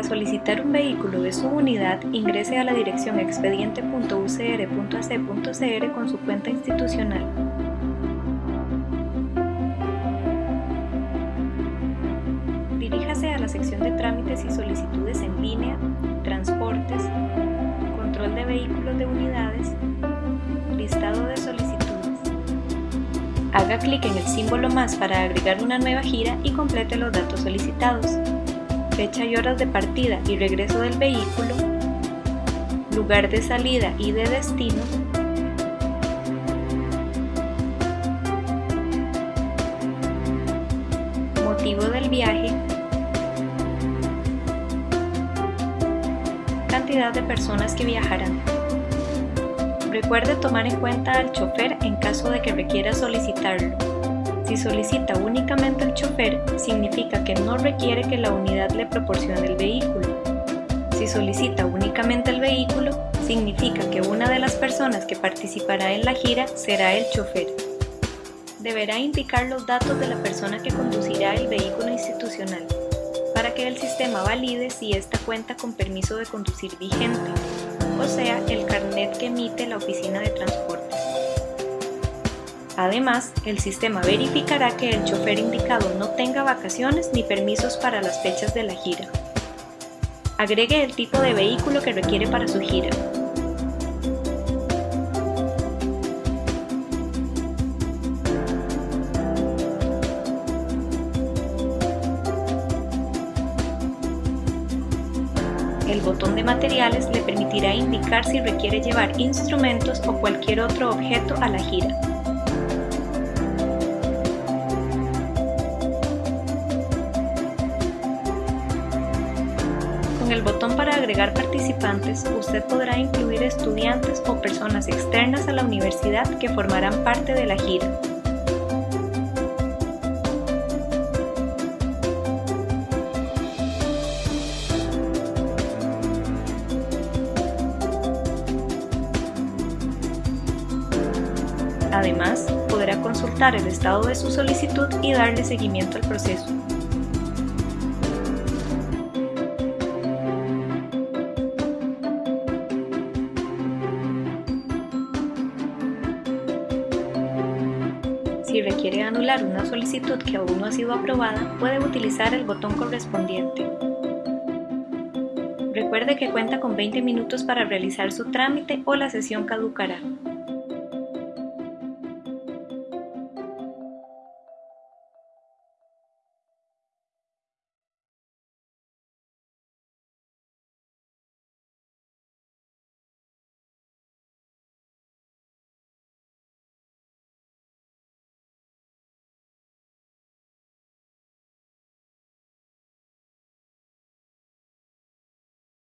Para solicitar un vehículo de su unidad, ingrese a la dirección expediente.ucr.ac.cr con su cuenta institucional. Diríjase a la sección de trámites y solicitudes en línea, transportes, control de vehículos de unidades, listado de solicitudes. Haga clic en el símbolo más para agregar una nueva gira y complete los datos solicitados fecha y horas de partida y regreso del vehículo, lugar de salida y de destino, motivo del viaje, cantidad de personas que viajarán. Recuerde tomar en cuenta al chofer en caso de que requiera solicitarlo. Si solicita únicamente el chofer, significa que no requiere que la unidad le proporcione el vehículo. Si solicita únicamente el vehículo, significa que una de las personas que participará en la gira será el chofer. Deberá indicar los datos de la persona que conducirá el vehículo institucional, para que el sistema valide si ésta cuenta con permiso de conducir vigente, o sea, el carnet que emite la oficina de transporte. Además, el sistema verificará que el chofer indicado no tenga vacaciones ni permisos para las fechas de la gira. Agregue el tipo de vehículo que requiere para su gira. El botón de materiales le permitirá indicar si requiere llevar instrumentos o cualquier otro objeto a la gira. Con el botón para agregar participantes, usted podrá incluir estudiantes o personas externas a la universidad que formarán parte de la gira. Además, podrá consultar el estado de su solicitud y darle seguimiento al proceso. Si requiere anular una solicitud que aún no ha sido aprobada, puede utilizar el botón correspondiente. Recuerde que cuenta con 20 minutos para realizar su trámite o la sesión caducará.